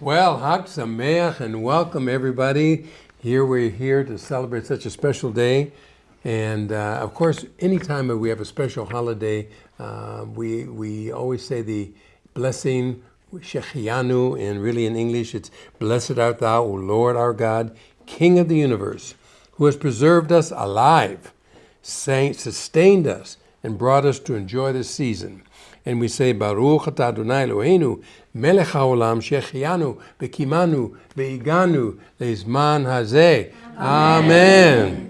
Well, Hag Sameach and welcome everybody. Here we're here to celebrate such a special day. And uh, of course, anytime we have a special holiday, uh, we, we always say the blessing, Shechianu, and really in English it's Blessed art thou, O Lord our God, King of the universe, who has preserved us alive, sustained us, and brought us to enjoy this season. And we say, Baruch atah Adonai Eloheinu, melech haolam, shechianu, bekimanu, ve'iganu, leizman hazeh. Amen.